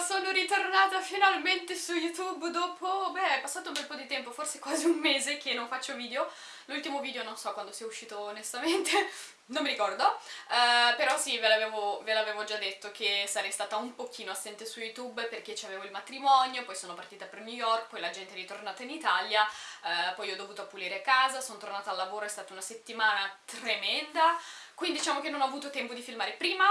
sono ritornata finalmente su YouTube dopo, beh, è passato un bel po' di tempo, forse quasi un mese che non faccio video. L'ultimo video non so quando sia uscito onestamente, non mi ricordo, uh, però sì, ve l'avevo già detto che sarei stata un pochino assente su YouTube perché c'avevo il matrimonio, poi sono partita per New York, poi la gente è ritornata in Italia, uh, poi ho dovuto pulire casa, sono tornata al lavoro, è stata una settimana tremenda, quindi diciamo che non ho avuto tempo di filmare prima,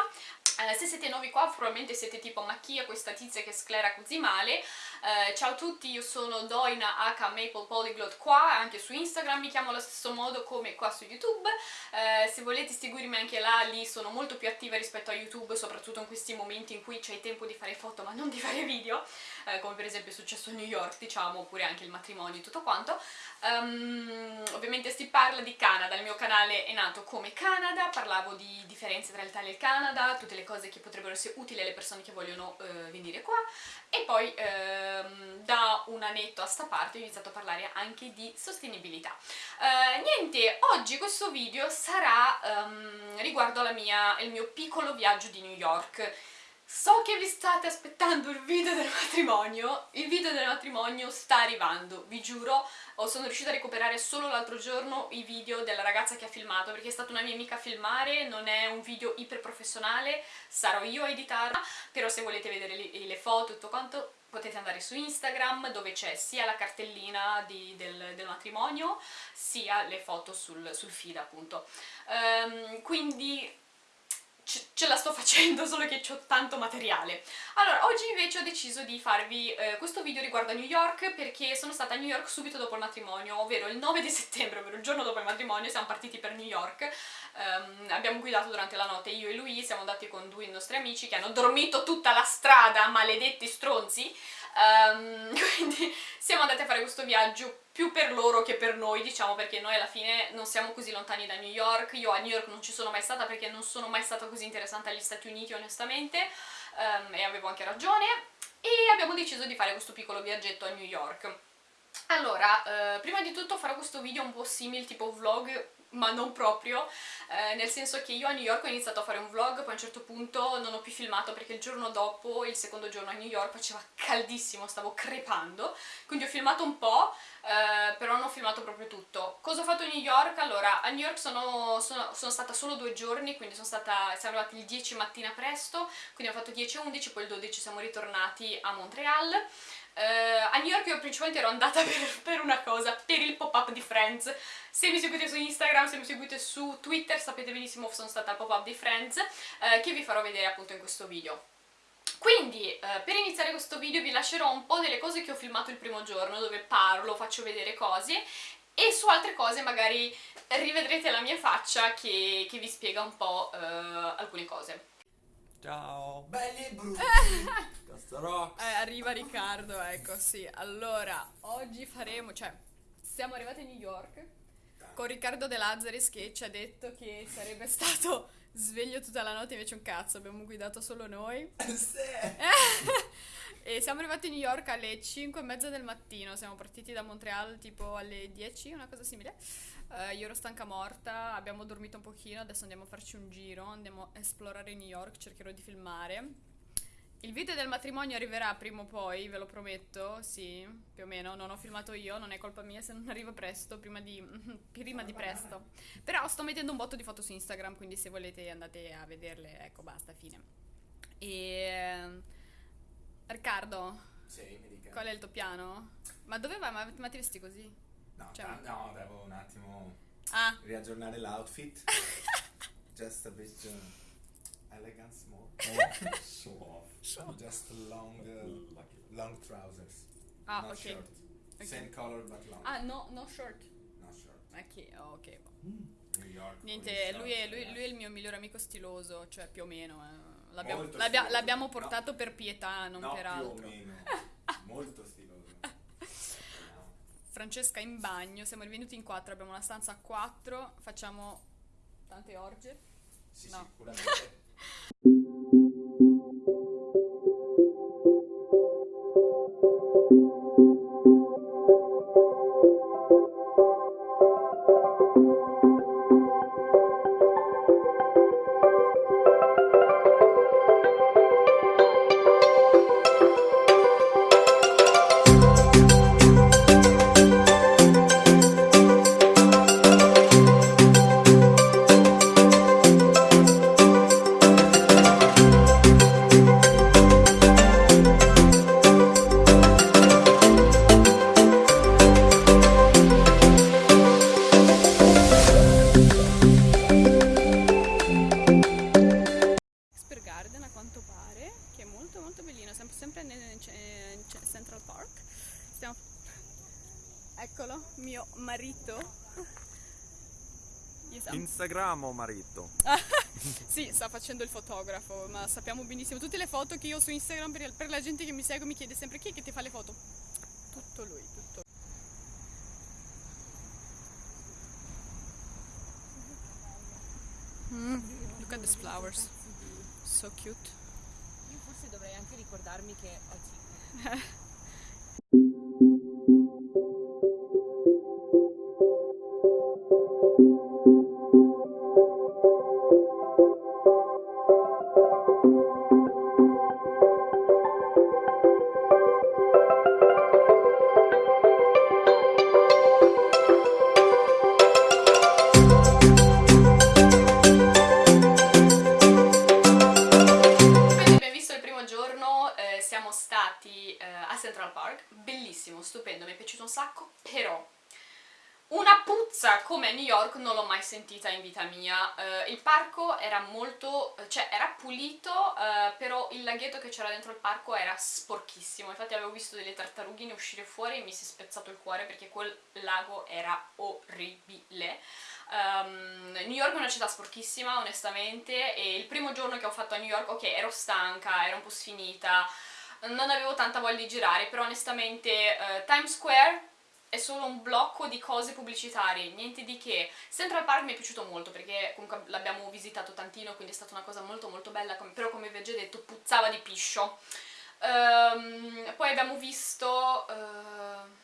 se siete nuovi qua probabilmente siete tipo ma chi è questa tizia che sclera così male eh, ciao a tutti io sono Doina H Maple Polyglot qua anche su Instagram mi chiamo allo stesso modo come qua su YouTube. Eh, se volete seguirmi anche là lì sono molto più attiva rispetto a YouTube soprattutto in questi momenti in cui c'è tempo di fare foto ma non di fare video eh, come per esempio è successo a New York diciamo oppure anche il matrimonio e tutto quanto. Um, ovviamente si parla di Canada il mio canale è nato come Canada parlavo di differenze tra l'Italia e il Canada tutte le cose che potrebbero essere utili alle persone che vogliono eh, venire qua. E poi ehm, da un annetto a sta parte ho iniziato a parlare anche di sostenibilità. Eh, niente, oggi questo video sarà ehm, riguardo mia, il mio piccolo viaggio di New York So che vi state aspettando il video del matrimonio, il video del matrimonio sta arrivando, vi giuro, sono riuscita a recuperare solo l'altro giorno i video della ragazza che ha filmato, perché è stata una mia amica a filmare, non è un video iper professionale, sarò io a editarla, però se volete vedere le foto e tutto quanto potete andare su Instagram dove c'è sia la cartellina di, del, del, matrimonio sia le foto sul, sul feed appunto. Um, quindi ce la sto facendo, solo che ho tanto materiale. Allora, oggi invece ho deciso di farvi eh, questo video riguardo a New York perché sono stata a New York subito dopo il matrimonio, ovvero il 9 di settembre, ovvero il giorno dopo il matrimonio, siamo partiti per New York. Um, abbiamo guidato durante la notte io e lui, siamo andati con due nostri amici che hanno dormito tutta la strada, maledetti stronzi, um, quindi siamo andati a fare questo viaggio più per loro che per noi, diciamo, perché noi alla fine non siamo così lontani da New York, io a New York non ci sono mai stata perché non sono mai stata così interessante agli Stati Uniti onestamente, um, e avevo anche ragione, e abbiamo deciso di fare questo piccolo viaggetto a New York. Allora, eh, prima di tutto farò questo video un po' simile, tipo vlog, ma non proprio, eh, nel senso che io a New York ho iniziato a fare un vlog, poi a un certo punto non ho più filmato perché il giorno dopo, il secondo giorno a New York, faceva caldissimo, stavo crepando, quindi ho filmato un po', eh, però non ho filmato proprio tutto. Cosa ho fatto a New York? Allora, a New York sono, sono, sono stata solo due giorni, quindi sono stata, siamo arrivati il 10 mattina presto, quindi ho fatto 10 e 11, poi il 12 siamo ritornati a Montreal, Uh, a New York io principalmente ero andata per, per una cosa, per il pop-up di Friends. Se mi seguite su Instagram, se mi seguite su Twitter, sapete benissimo che sono stata al pop-up di Friends, uh, che vi farò vedere appunto in questo video. Quindi, uh, per iniziare questo video vi lascerò un po' delle cose che ho filmato il primo giorno, dove parlo, faccio vedere cose, e su altre cose magari rivedrete la mia faccia che, che vi spiega un po' alcune cose. Ciao! Belli e brutti! eh, arriva Riccardo, ecco, sì. Allora, oggi faremo, cioè, siamo arrivati a New York con Riccardo De Lazzaris che ci ha detto che sarebbe stato sveglio tutta la notte, invece un cazzo, abbiamo guidato solo noi. sì! e siamo arrivati a New York alle 5 e mezza del mattino, siamo partiti da Montreal tipo alle 10, una cosa simile. Uh, io ero stanca morta, abbiamo dormito un pochino, adesso andiamo a farci un giro, andiamo a esplorare New York, cercherò di filmare. Il video del matrimonio arriverà prima o poi, ve lo prometto, sì, più o meno, non ho filmato io, non è colpa mia se non arriva presto, prima di, prima di presto. Però sto mettendo un botto di foto su Instagram, quindi se volete andate a vederle, ecco, basta, fine. E... Riccardo, sì, mi dica. qual è il tuo piano? Ma dove vai? Ma, ma ti vesti così? No, cioè, no, devo un attimo ah. riaggiornare l'outfit. Just a bit uh, elegance more. Oh, show off. Show. Just long, uh, long trousers. Ah, Not okay. short. Okay. Same color but long. Ah, no, no short. No short. Ok, oh, ok. Mm. New York. Niente, lui è, lui, lui è, il mio migliore amico stiloso, cioè più o meno. Eh. L'abbiamo, l'abbia, l'abbiamo portato no. per pietà, non no, per altro. Più o meno. Molto stiloso. Francesca in bagno, siamo rivenuti in quattro, abbiamo una stanza a quattro, facciamo tante orge? Sì, no. sicuramente. ottimo marito. sì, sta facendo il fotografo, ma sappiamo benissimo. Tutte le foto che io ho su Instagram, per, per la gente che mi segue, mi chiede sempre chi è che ti fa le foto. Tutto lui, tutto. Mm, look at these flowers. So cute. Io forse dovrei anche ricordarmi che ho 5. non l'ho mai sentita in vita mia, uh, il parco era molto, cioè era pulito, uh, però il laghetto che c'era dentro il parco era sporchissimo, infatti avevo visto delle tartarughine uscire fuori e mi si è spezzato il cuore perché quel lago era orribile. Um, New York è una città sporchissima onestamente e il primo giorno che ho fatto a New York, ok, ero stanca, ero un po' sfinita, non avevo tanta voglia di girare, però onestamente uh, Times Square è solo un blocco di cose pubblicitarie, niente di che. Central Park mi è piaciuto molto perché comunque l'abbiamo visitato tantino, quindi è stata una cosa molto molto bella, però come vi ho già detto puzzava di piscio. Um, poi abbiamo visto... Uh,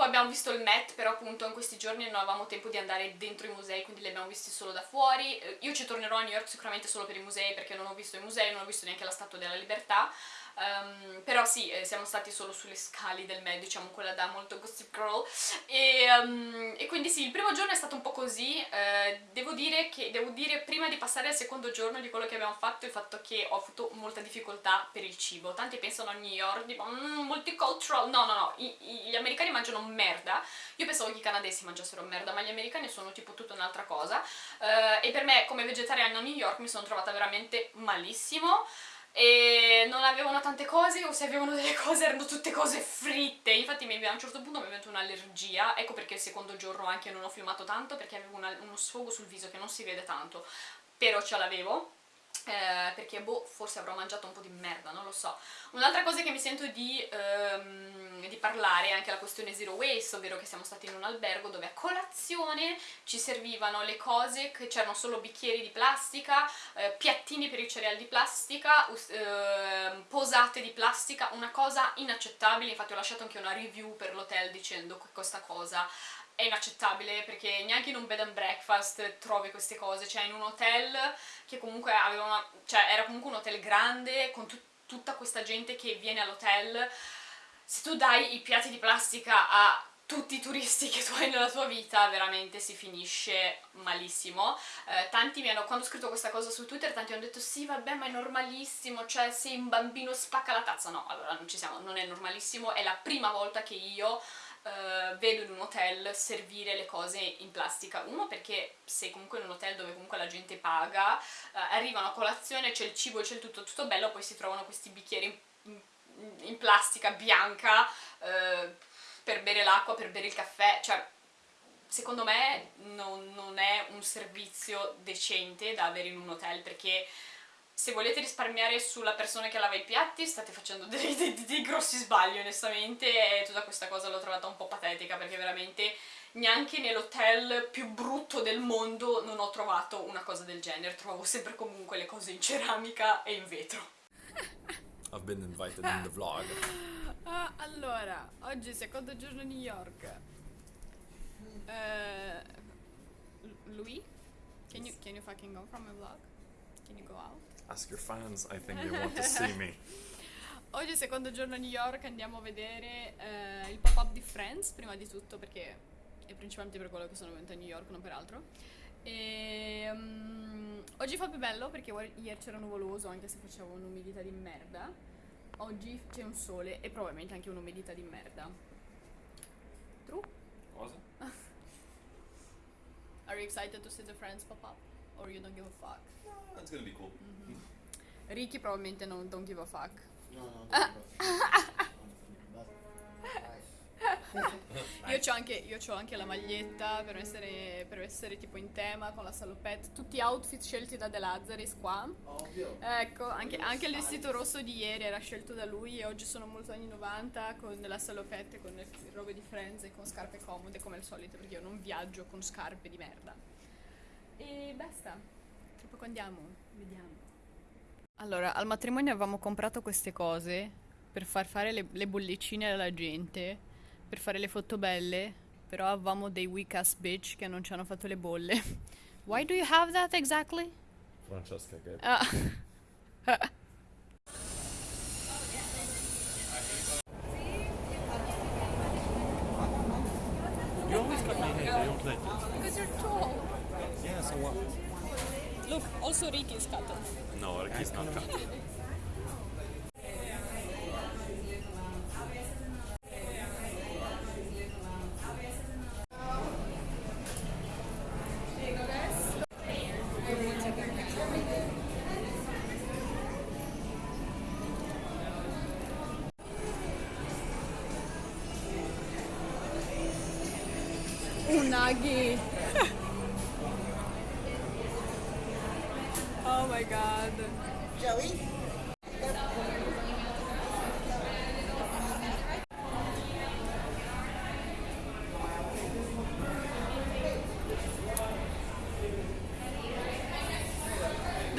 poi abbiamo visto il Met, però appunto in questi giorni non avevamo tempo di andare dentro i musei, quindi li abbiamo visti solo da fuori. Eh, io ci tornerò a New York sicuramente solo per i musei, perché non ho visto i musei, non ho visto neanche la Statua della Libertà. Um, però sì, eh, siamo stati solo sulle scali del Met, diciamo quella da molto Gossip Girl. E, um, e quindi sì, il primo giorno è stato un po' così. Eh, devo dire che, devo dire prima di passare al secondo giorno di quello che abbiamo fatto il fatto che ho avuto molta difficoltà per il cibo. Tanti pensano a New York, tipo mm, multicultural, no no no, I, i, gli americani mangiano merda. Io pensavo che i canadesi mangiassero merda ma gli americani sono tipo tutta un'altra cosa. Uh, e per me come vegetariana a New York mi sono trovata veramente malissimo e non avevano tante cose o se avevano delle cose erano tutte cose fritte. Infatti a un certo punto mi è venuta un'allergia. Ecco perché il secondo giorno anche non ho filmato tanto perché avevo una, uno sfogo sul viso che non si vede tanto. Però ce l'avevo eh, perché boh, forse avrò mangiato un po' di merda, non lo so. Un'altra cosa che mi sento di, ehm, di, parlare è anche la questione zero waste, ovvero che siamo stati in un albergo dove a colazione ci servivano le cose, che c'erano solo bicchieri di plastica, eh, piattini per i cereali di plastica, eh, posate di plastica, una cosa inaccettabile, infatti ho lasciato anche una review per l'hotel dicendo che questa cosa è inaccettabile perché neanche in un bed and breakfast trovi queste cose, cioè in un hotel che comunque aveva una, cioè era comunque un hotel grande con tut tutta questa gente che viene all'hotel, se tu dai i piatti di plastica a tutti i turisti che tu hai nella tua vita veramente si finisce malissimo. Eh, tanti mi hanno, quando ho scritto questa cosa su Twitter tanti hanno detto sì vabbè ma è normalissimo cioè se un bambino spacca la tazza. No, allora non ci siamo, non è normalissimo è la prima volta che io Uh, vedo in un hotel servire le cose in plastica. Uno perché sei comunque in un hotel dove comunque la gente paga uh, arrivano a colazione, c'è il cibo, c'è il tutto, tutto bello poi si trovano questi bicchieri in, in, plastica bianca uh, per bere l'acqua, per bere il caffè. Cioè secondo me non, non è un servizio decente da avere in un hotel perché se volete risparmiare sulla persona che lava i piatti state facendo dei, dei, dei grossi sbagli onestamente e tutta questa cosa l'ho trovata un po' patetica perché veramente neanche nell'hotel più brutto del mondo non ho trovato una cosa del genere, trovavo sempre comunque le cose in ceramica e in vetro. I've been invited in the vlog. Ah, allora, oggi secondo giorno a New York. Uh, Louis, can you, can you fucking go from my vlog? Can you go out? Ask your fans, I think they want to see me. Oggi secondo giorno a New York andiamo a vedere eh, il pop-up di Friends, prima di tutto perché è principalmente per quello che sono venuta a New York, non per altro. E, um, oggi fa più bello perché ieri c'era nuvoloso anche se faceva un'umidità di merda. Oggi c'è un sole e probabilmente anche un'umidità di merda. True? Cosa? Are you excited to see the Friends pop-up? Or you don't give a fuck? That's gonna be cool. Ricky probabilmente non don't give a fuck. No, no, Io c'ho anche, io c'ho anche la maglietta per essere, per essere tipo in tema con la salopette, tutti outfit scelti da De Lazzaris qua. Ovvio. Ecco, anche, anche il vestito rosso di ieri era scelto da lui e oggi sono molto anni 90 con la salopette, con le robe di Friends e con scarpe comode come al solito perché io non viaggio con scarpe di merda. E basta, tra poco andiamo, vediamo. Allora, al matrimonio avevamo comprato queste cose per far fare le, le bollicine alla gente, per fare le foto belle, però avevamo dei weak ass bitch che non ci hanno fatto le bolle. Why do you have that exactly? Francesca che Ah. You always cut my hair, I don't like it. Because you're tall. Yeah, so what? Look, also Ricky is cut. No, Ricky's not cut.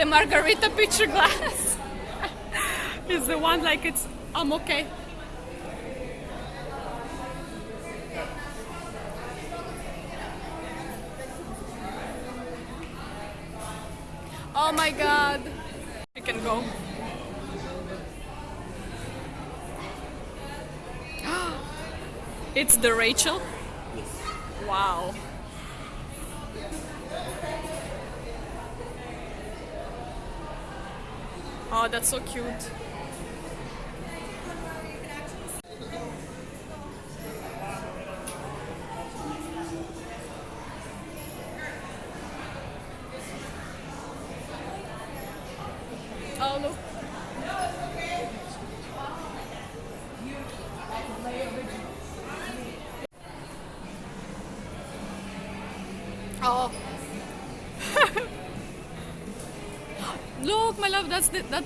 The margarita picture glass is the one like it's I'm okay. Oh my god. We can go. it's the Rachel? Wow. Oh, that's so cute.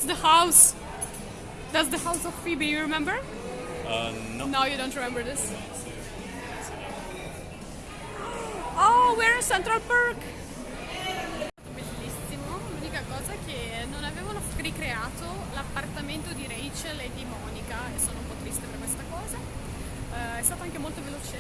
The that's the house. That's the house of Phoebe, you remember? Uh, no. No, you don't remember this. Oh, we're in Central Park! Bellissimo, l'unica cosa è che non avevano ricreato l'appartamento di Rachel e di Monica e sono un po' triste per questa cosa. Eh, è stato anche molto veloce.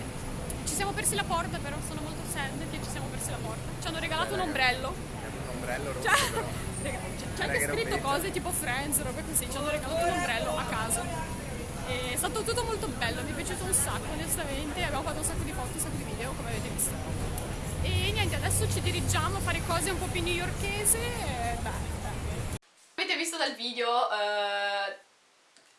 Ci siamo persi la porta però, sono molto sad che ci siamo persi la porta. Ci hanno regalato un ombrello. Un ombrello rosso Cioè, c'è- anche scritto cose tipo Friends, robe così, ci hanno regalato un ombrello a caso. E è stato tutto molto bello, mi è piaciuto un sacco onestamente, abbiamo fatto un sacco di foto, un sacco di video come avete visto. E niente, adesso ci dirigiamo a fare cose un po' più newyorkese e beh, Avete visto dal video, eh,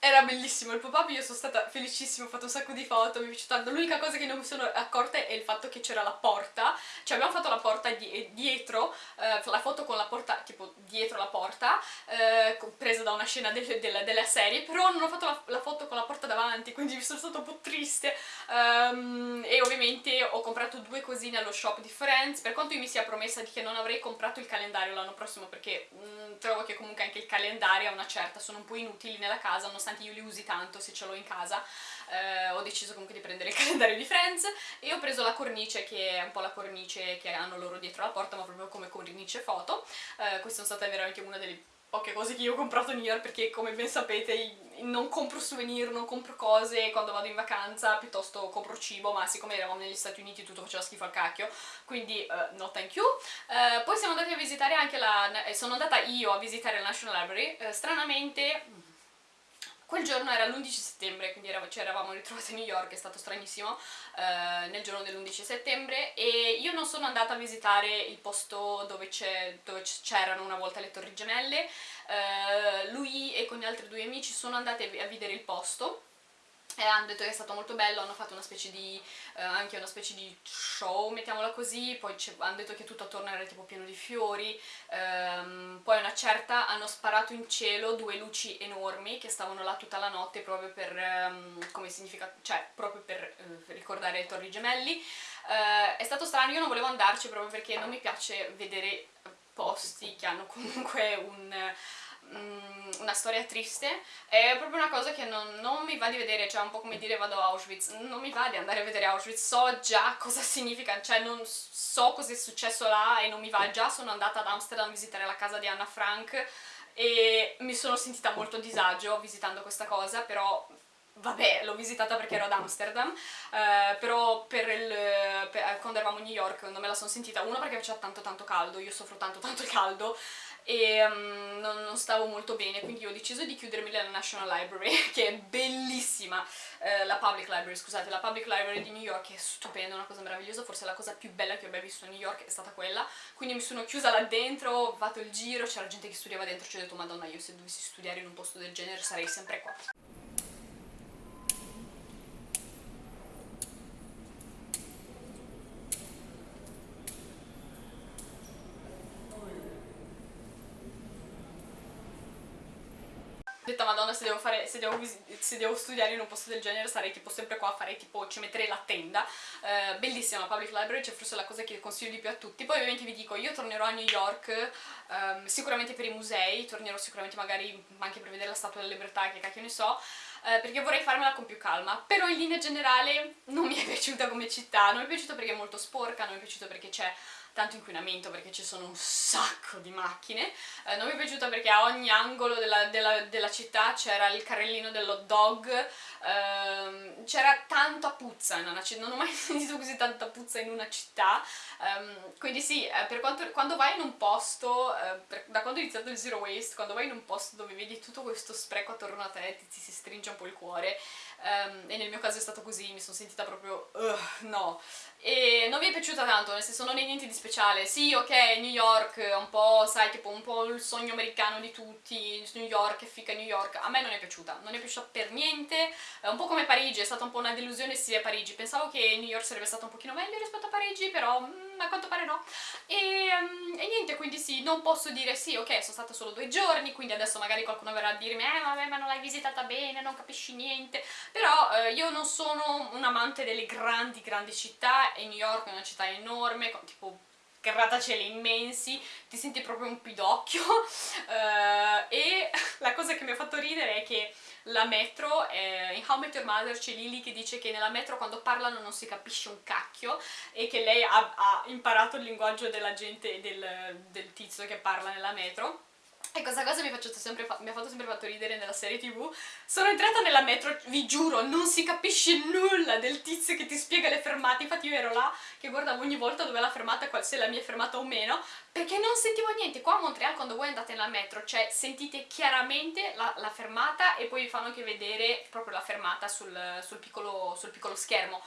era bellissimo il pop-up, io sono stata felicissima, ho fatto un sacco di foto, mi è piaciuto tanto. L'unica cosa che non mi sono accorta è il fatto che c'era la porta, cioè abbiamo fatto la porta di- dietro, eh, la foto con la porta tipo dietro la porta, eh, presa da una scena del- della, della serie, però non ho fatto la, la foto con la porta davanti, quindi mi sono stata un po' triste. Ehm, e ovviamente ho comprato due cosine allo shop di Friends, per quanto io mi sia promessa di che non avrei comprato il calendario l'anno prossimo perché mm, trovo che comunque anche il calendario a una certa sono un po' inutili nella casa, nonostante io li usi tanto se ce l'ho in casa. eh, ho deciso comunque di prendere il calendario di Friends e ho preso la cornice che è un po' la cornice che hanno loro dietro la porta ma proprio come cornice foto Eh, questa è stata veramente una delle poche cose che io ho comprato a New York perché come ben sapete non compro souvenir, non compro cose quando vado in vacanza, piuttosto compro cibo, ma siccome eravamo negli Stati Uniti tutto faceva schifo al cacchio, quindi eh, no thank you. Eh, poi siamo andati a visitare anche la... eh, sono andata io a visitare la National Library, eh, stranamente Quel giorno era l'11 settembre, quindi era- ci eravamo ritrovati a New York, è stato stranissimo, eh, nel giorno dell'11 settembre e io non sono andata a visitare il posto dove c'erano una volta le Torri Gemelle, eh, lui e con gli altri due amici sono andati a vedere il posto e hanno detto che è stato molto bello, hanno fatto una specie di, eh, anche una specie di show, mettiamola così, poi hanno detto che tutto attorno era tipo pieno di fiori, ehm, poi una certa hanno sparato in cielo due luci enormi che stavano là tutta la notte proprio per, ehm, come significa, cioè proprio per eh, ricordare le torri gemelli. Eh, è stato strano, io non volevo andarci proprio perché non mi piace vedere posti che hanno comunque un una storia triste è proprio una cosa che non, non, mi va di vedere, cioè un po' come dire vado a Auschwitz, non mi va di andare a vedere Auschwitz, so già cosa significa, cioè non so cosa è successo là e non mi va, già sono andata ad Amsterdam a visitare la casa di Anna Frank e mi sono sentita molto a disagio visitando questa cosa, però vabbè, l'ho visitata perché ero ad Amsterdam, eh, però per il, per, quando eravamo a New York non me la sono sentita, uno perché faceva tanto tanto caldo, io soffro tanto tanto il caldo, e um, non, non, stavo molto bene, quindi ho deciso di chiudermi nella National Library, che è bellissima, eh, la Public Library, scusate, la Public Library di New York è stupenda, una cosa meravigliosa, forse la cosa più bella che ho mai visto a New York è stata quella, quindi mi sono chiusa là dentro, ho fatto il giro, c'era gente che studiava dentro, ci ho detto madonna io se dovessi studiare in un posto del genere sarei sempre qua. detta madonna se devo, se, devo, studiare in un posto del genere sarei tipo sempre qua a fare tipo ci metterei la tenda. Uh, bellissima public library cioè forse la cosa che consiglio di più a tutti. Poi ovviamente vi dico io tornerò a New York um, sicuramente per i musei tornerò sicuramente magari anche per vedere la statua della libertà che cacchio ne so Uh, perché vorrei farmela con più calma, però in linea generale non mi è piaciuta come città, non mi è piaciuta perché è molto sporca, non mi è piaciuta perché c'è tanto inquinamento perché ci sono un sacco di macchine, eh, non mi è piaciuta perché a ogni angolo della, della, della città c'era il carrellino dell'hot dog, ehm, c'era tanta puzza in una città, non ho mai sentito così tanta puzza in una città, ehm, quindi sì, eh, per quanto, quando vai in un posto, eh, per, da quando ho iniziato il zero waste, quando vai in un posto dove vedi tutto questo spreco attorno a te, ti, ti si stringe un po' il cuore, ehm, e nel mio caso è stato così, mi sono sentita proprio, uh, no, e non mi è piaciuta tanto, nel senso non è niente di speciale, sì ok New York, un po' sai tipo un po' il sogno americano di tutti, New York, è fica New York, a me non è piaciuta, non è piaciuta per niente, è un po' come Parigi, è stata un po' una delusione sì a Parigi, pensavo che New York sarebbe stata un pochino meglio rispetto a Parigi, però mm, a quanto pare no, e, um, e, niente, quindi sì, non posso dire sì ok sono stata solo due giorni, quindi adesso magari qualcuno verrà a dirmi eh vabbè ma non l'hai visitata bene, non capisci niente, però eh, io non sono un amante delle grandi grandi città e New York è una città enorme, con tipo grattacieli immensi, ti senti proprio un pidocchio. Uh, e la cosa che mi ha fatto ridere è che la metro, eh, in How Met Your Mother c'è Lily che dice che nella metro quando parlano non si capisce un cacchio e che lei ha, ha imparato il linguaggio della gente, del, del tizio che parla nella metro e questa cosa mi, sempre, mi, ha fatto sempre fatto ridere nella serie tv. Sono entrata nella metro, vi giuro, non si capisce nulla del tizio che ti spiega le fermate. Infatti io ero là che guardavo ogni volta dove la fermata, se la mia è fermata o meno, perché non sentivo niente. Qua a Montreal quando voi andate nella metro, cioè sentite chiaramente la, la fermata e poi vi fanno anche vedere proprio la fermata sul, sul, piccolo, sul piccolo schermo.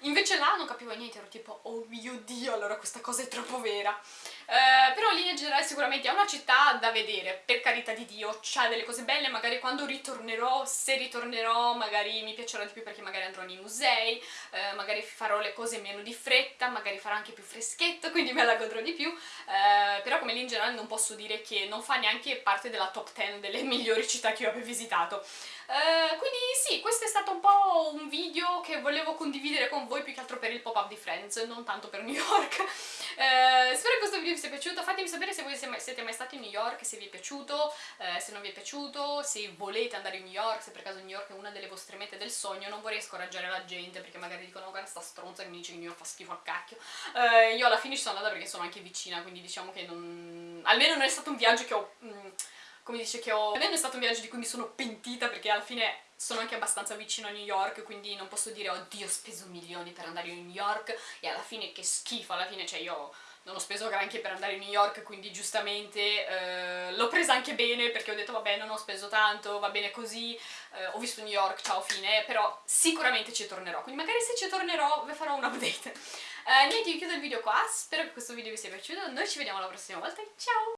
Invece là non capivo niente, ero tipo, oh mio dio, allora questa cosa è troppo vera. Eh, però in generale sicuramente è una città da vedere, per carità di Dio, c'ha delle cose belle, magari quando ritornerò, se ritornerò, magari mi piacerà di più perché magari andrò nei musei, eh, magari farò le cose meno di fretta, magari farò anche più freschetto, quindi me la godrò di più, eh, però come lì in generale non posso dire che non fa neanche parte della top 10 delle migliori città che io abbia visitato. Uh, quindi sì, questo è stato un po' un video che volevo condividere con voi più che altro per il pop-up di Friends, non tanto per New York. Uh, spero che questo video vi sia piaciuto, fatemi sapere se voi siete mai stati in New York, se vi è piaciuto, uh, se non vi è piaciuto, se volete andare in New York, se per caso New York è una delle vostre mete del sogno, non vorrei scoraggiare la gente perché magari dicono guarda sta stronza che mi dice che New York fa schifo a cacchio. io alla fine ci sono andata perché sono anche vicina, quindi diciamo che non... almeno non è stato un viaggio che ho... Mm, come dice che ho... Almeno è stato un viaggio di cui mi sono pentita perché alla fine sono anche abbastanza vicino a New York quindi non posso dire oddio ho speso milioni per andare in New York e alla fine che schifo, alla fine cioè io non ho speso granché per andare in New York quindi giustamente eh, l'ho presa anche bene perché ho detto vabbè non ho speso tanto, va bene così, eh, ho visto New York, ciao fine, però sicuramente ci tornerò, quindi magari se ci tornerò vi farò un update. Eh, niente, io chiudo il video qua, spero che questo video vi sia piaciuto, noi ci vediamo la prossima volta, ciao!